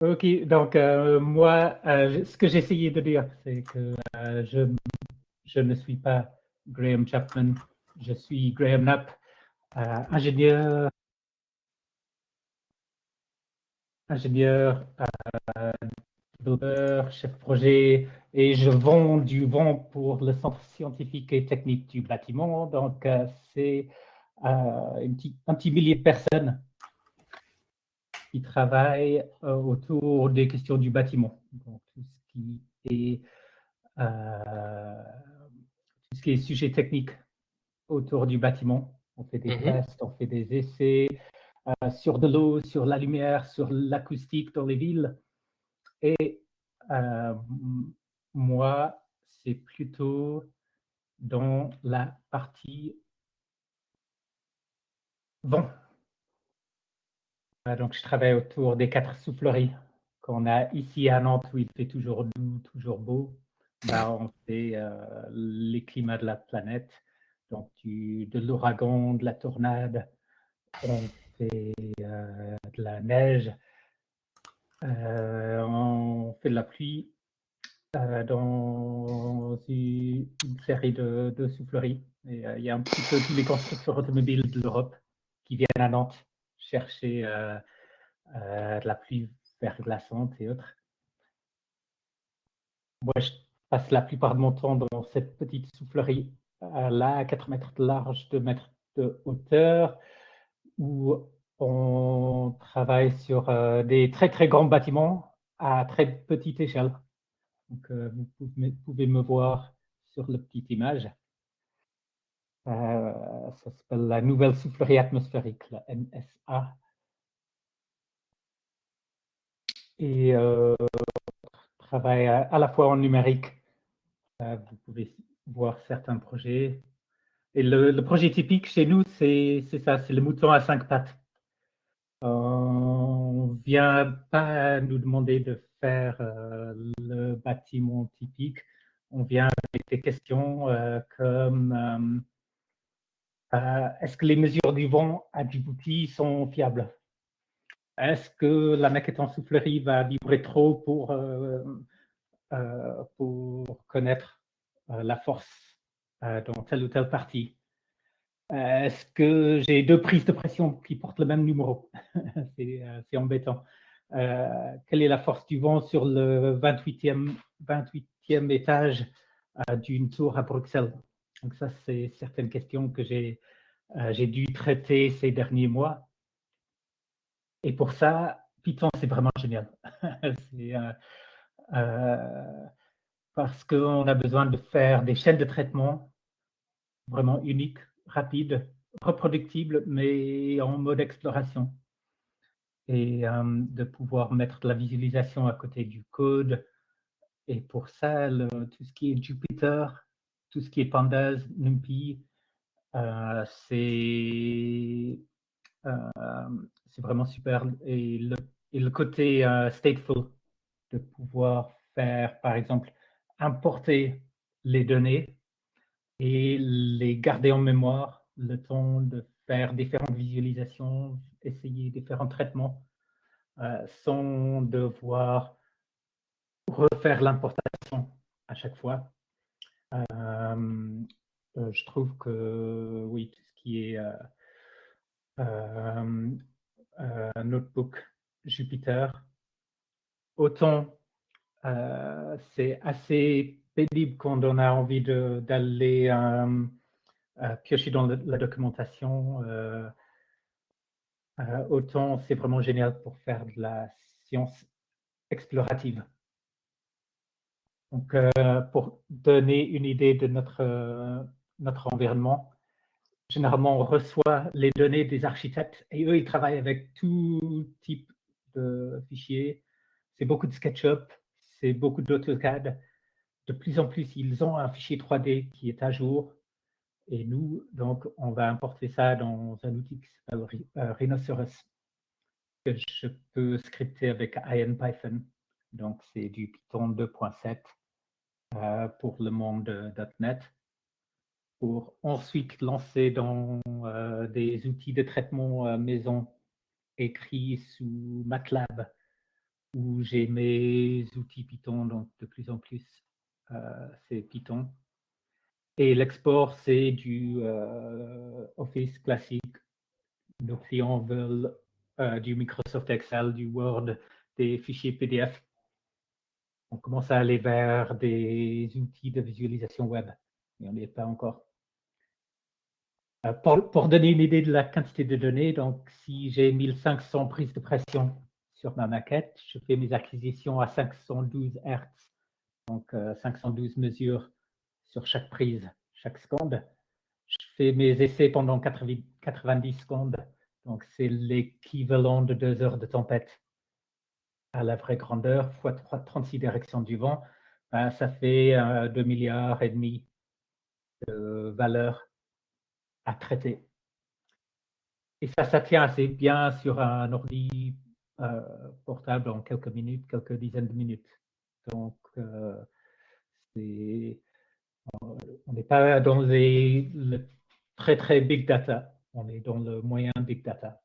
Ok, donc euh, moi, euh, ce que j'essayais de dire, c'est que euh, je, ne suis pas Graham Chapman, je suis Graham Knapp, ingénieur, ingénieur, développeur, chef projet, et je vends du vent pour le Centre scientifique et technique du bâtiment. Donc, c'est un petit millier de personnes qui travaille euh, autour des questions du bâtiment. Donc, tout ce qui est, euh, tout ce qui est sujet technique autour du bâtiment. On fait des mhm. tests, on fait des essais euh, sur de l'eau, sur la lumière, sur l'acoustique dans les villes. Et moi, c'est plutôt dans la partie vent. Donc, je travaille autour des quatre souffleries qu'on a ici à Nantes où il fait toujours doux, toujours beau. On fait euh, les climats de la planète, donc de l'ouragan, de la tornade, on fait euh, de la neige, euh, on fait de la pluie dans une, série de, souffleries. Il y a un petit peu tous les constructeurs automobiles de l'Europe qui viennent à Nantes chercher euh, euh, de la pluie verglaçante et autres. Moi, je passe la plupart de mon temps dans cette petite soufflerie euh, là, à 4 mètres de large, 2 mètres de hauteur, où on travaille sur des très très grands bâtiments à très petite échelle. Donc, vous pouvez, me voir sur la petite image. Euh, ça s'appelle la nouvelle soufflerie atmosphérique, la NSA. Et euh, travaille à, la fois en numérique. Euh, vous pouvez voir certains projets. Et le, projet typique chez nous, c'est ça, c'est le mouton à cinq pattes. On ne vient pas nous demander de faire le bâtiment typique. On vient avec des questions comme est-ce que les mesures du vent à Djibouti sont fiables? Est-ce que la maquette en soufflerie va vibrer trop pour, euh, euh, pour connaître la force dans telle ou telle partie? Est-ce que j'ai deux prises de pression qui portent le même numéro? C'est embêtant. quelle est la force du vent sur le 28e, 28e étage d'une tour à Bruxelles? Donc ça, c'est certaines questions que euh, j'ai dû traiter ces derniers mois. Et pour ça, Python, c'est vraiment génial. euh, euh, parce qu'on a besoin de faire des chaînes de traitement vraiment uniques, rapides, reproductibles, mais en mode exploration. Et euh, de pouvoir mettre de la visualisation à côté du code. Et pour ça, tout ce qui est Jupyter, tout ce qui est Pandas, NumPy, euh, euh, c'est vraiment super. Et le, côté euh, stateful, de pouvoir faire, par exemple, importer les données et les garder en mémoire, le temps de faire différentes visualisations, essayer différents traitements, sans devoir refaire l'importation à chaque fois. Euh, euh, je trouve que oui, tout ce qui est euh, notebook Jupiter, autant c'est assez pénible quand on a envie d'aller piocher dans la documentation. autant c'est vraiment génial pour faire de la science explorative. Donc, euh, pour donner une idée de notre, euh, notre environnement, généralement, on reçoit les données des architectes et eux, ils travaillent avec tout type de fichiers. C'est beaucoup de SketchUp, c'est beaucoup d'AutoCAD. De plus en plus, ils ont un fichier 3D qui est à jour. Et nous, donc, on va importer ça dans un outil qui s'appelle euh, Rhinoceros, que je peux scripter avec IronPython. Donc, c'est du Python 2.7 euh, pour le monde .NET pour ensuite lancer dans euh, des outils de traitement euh, maison écrits sous MATLAB où j'ai mes outils Python, donc de plus en plus, c'est Python. Et l'export, c'est du Office classique. Nos clients veulent du Microsoft Excel, du Word, des fichiers PDF on commence à aller vers des outils de visualisation web, mais on n'y est pas encore. Euh, pour, donner une idée de la quantité de données, donc si j'ai 1500 prises de pression sur ma maquette, je fais mes acquisitions à 512 Hz, donc 512 euh, mesures sur chaque prise, chaque seconde. Je fais mes essais pendant 90 secondes, donc c'est l'équivalent de deux heures de tempête à la vraie grandeur fois 36 directions du vent, ben, ça fait 2 milliards et demi de valeurs à traiter. Et ça, ça tient assez bien sur un ordi euh, portable en quelques minutes, quelques dizaines de minutes. Donc, euh, on n'est pas dans les, le très très big data, on est dans le moyen big data.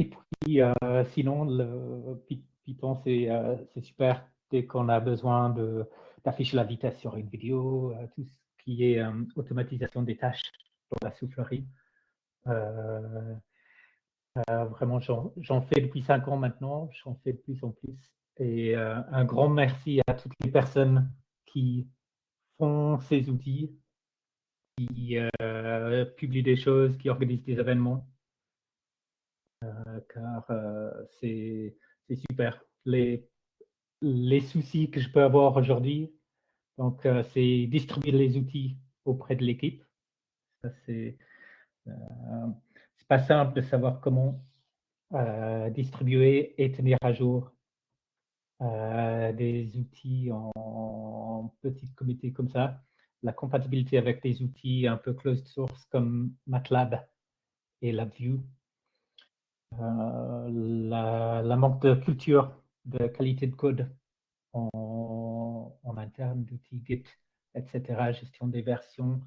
Et puis, euh, sinon, le Python, euh, c'est super dès qu'on a besoin d'afficher la vitesse sur une vidéo, euh, tout ce qui est automatisation des tâches dans la soufflerie. vraiment, j'en fais depuis cinq ans maintenant, j'en fais de plus en plus. Et un grand merci à toutes les personnes qui font ces outils, qui publient des choses, qui organisent des événements. Euh, car euh, c'est super. Les, les soucis que je peux avoir aujourd'hui, donc euh, c'est distribuer les outils auprès de l'équipe. C'est pas simple de savoir comment distribuer et tenir à jour des outils en, en petits comités comme ça. La compatibilité avec des outils un peu closed source comme MATLAB et LabVIEW euh, la, manque de culture, de qualité de code en, interne, d'outils Git, etc., gestion des versions,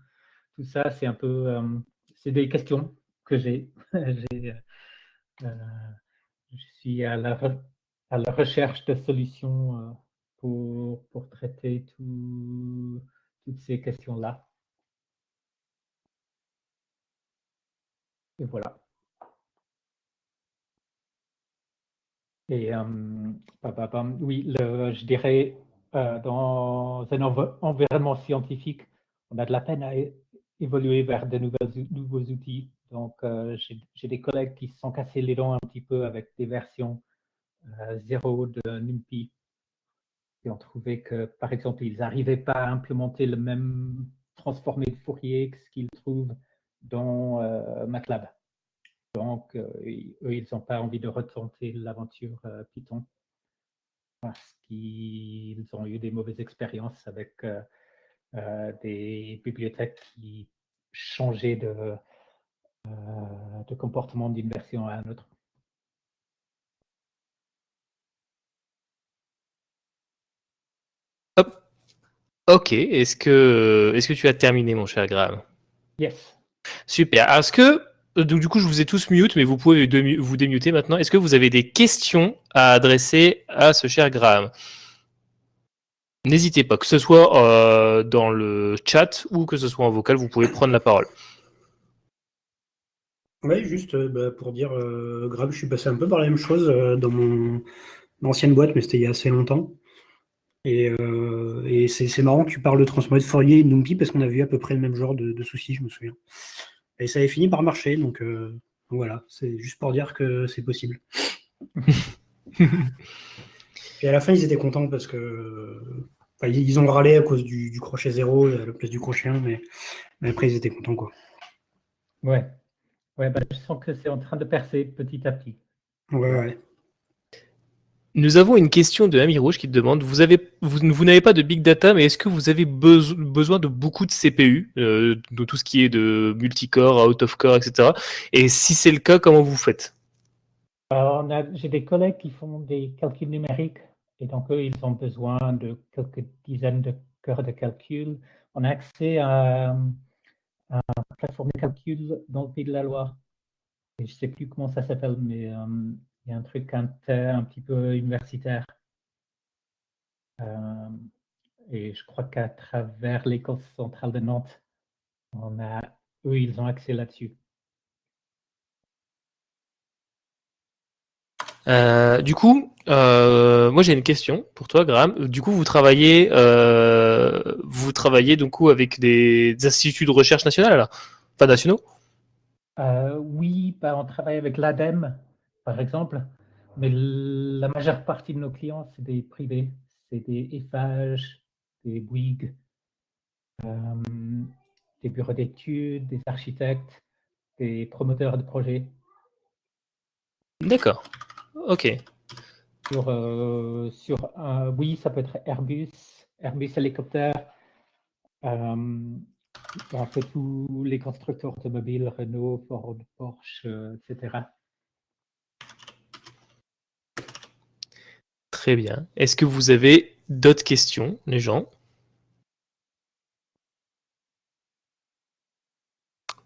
tout ça, c'est un peu, euh, c'est des questions que j'ai. Euh, je suis à la, recherche de solutions pour, pour traiter toutes ces questions-là. Et voilà. Et euh, oui, je dirais, euh, dans un environnement scientifique, on a de la peine à évoluer vers de nouveaux outils. Donc, euh, j'ai des collègues qui se sont cassés les dents un petit peu avec des versions zéro de NumPy et ont trouvé que, par exemple, ils n'arrivaient pas à implémenter le même transformé de Fourier que ce qu'ils trouvent dans MATLAB. Donc, euh, eux, ils n'ont pas envie de retenter l'aventure euh, Python parce qu'ils ont eu des mauvaises expériences avec euh, des bibliothèques qui changeaient de, de comportement d'une version à une autre. Hop. Ok, est-ce que, est -ce que tu as terminé, mon cher Graham? Yes. Super. Est-ce que donc, du coup, je vous ai tous mute, mais vous pouvez vous démuter maintenant. Est-ce que vous avez des questions à adresser à ce cher Graham? N'hésitez pas, que ce soit euh, dans le chat ou que ce soit en vocal, vous pouvez prendre la parole. Oui, juste euh, bah, pour dire, Graham, je suis passé un peu par la même chose dans mon ancienne boîte, mais c'était il y a assez longtemps. Et, c'est marrant que tu parles de transformer de Fourier et NumPy parce qu'on a vu à peu près le même genre de soucis, je me souviens. Et ça avait fini par marcher, donc euh, voilà, c'est juste pour dire que c'est possible. et à la fin, ils étaient contents parce que ils ont râlé à cause du, crochet zéro à la place du crochet 1, mais, après, ils étaient contents. Quoi. Ouais, ouais bah, je sens que c'est en train de percer petit à petit. Ouais, ouais. Nous avons une question de Ami Rouge qui te demande vous vous, n'avez pas de big data, mais est-ce que vous avez besoin de beaucoup de CPU, euh, de tout ce qui est de multicore, out of core, etc. Et si c'est le cas, comment vous faites? J'ai des collègues qui font des calculs numériques et donc eux, ils ont besoin de quelques dizaines de cœurs de calcul. On a accès à, à une plateforme de calcul dans le Pays de la Loire. Je ne sais plus comment ça s'appelle, mais euh, il y a un truc un, un petit peu universitaire. et je crois qu'à travers l'école centrale de Nantes, on a, eux, ils ont accès là-dessus. Euh, du coup, euh, moi j'ai une question pour toi, Graham. Du coup, vous travaillez, euh, vous travaillez du coup avec des, instituts de recherche nationaux, alors, pas nationaux? Oui, bah, on travaille avec l'ADEME, par exemple, mais la majeure partie de nos clients, c'est des privés, c'est des EFAGE, des Bouygues, des bureaux d'études, des architectes, des promoteurs de projets. D'accord. Ok. Sur, euh, sur oui, ça peut être Airbus, Airbus hélicoptère. Euh, en fait, tous les constructeurs automobiles, Renault, Ford, Porsche, euh, etc. Très bien. Est-ce que vous avez d'autres questions, les gens?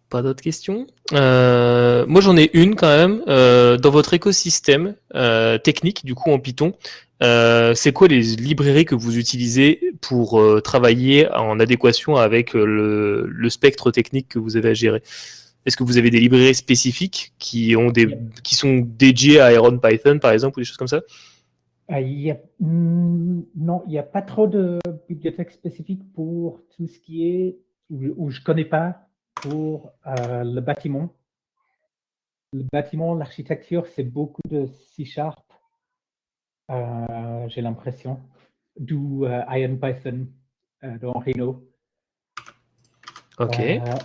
Pas d'autres questions? Euh, Moi, j'en ai une quand même. Euh, dans votre écosystème euh, technique, du coup en Python, c'est quoi les librairies que vous utilisez pour travailler en adéquation avec le, spectre technique que vous avez à gérer? Est-ce que vous avez des librairies spécifiques qui, ont des, qui sont dédiées à Iron Python, par exemple, ou des choses comme ça? Hmm, Non, il n'y a pas trop de bibliothèques spécifiques pour tout ce qui est où, je ne connais pas pour euh, le bâtiment. Le bâtiment, l'architecture, c'est beaucoup de C-Sharp, euh, j'ai l'impression, d'où euh, Python dans Rhino. Ok.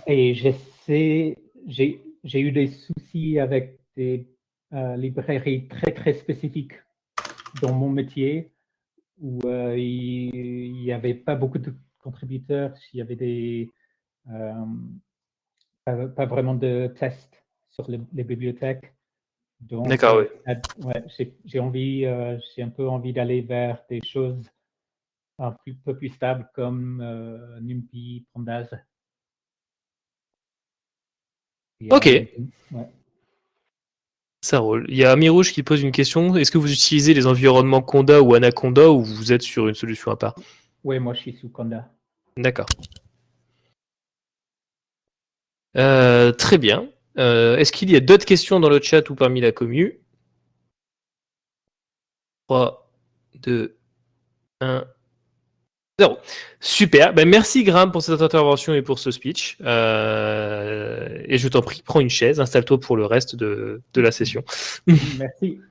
et j'essaie, j'ai eu des soucis avec des librairies très très spécifiques dans mon métier où il n'y avait pas beaucoup de contributeurs, il y avait des, pas, vraiment de tests sur les, bibliothèques. D'accord, oui. Euh, ouais, j'ai envie, euh, j'ai un peu envie d'aller vers des choses un peu plus stables comme euh, NumPy, Pandas. ok. Ça roule. Il y a Amirouche qui pose une question. Est-ce que vous utilisez les environnements Conda ou Anaconda ou vous êtes sur une solution à part? Oui, moi je suis sous Conda. D'accord. Euh, très bien. Euh, est-ce qu'il y a d'autres questions dans le chat ou parmi la commu? 3, 2, 1, 0. Super. Ben, merci Graham pour cette intervention et pour ce speech. Euh, et je t'en prie, prends une chaise, installe-toi pour le reste de, de la session. Merci.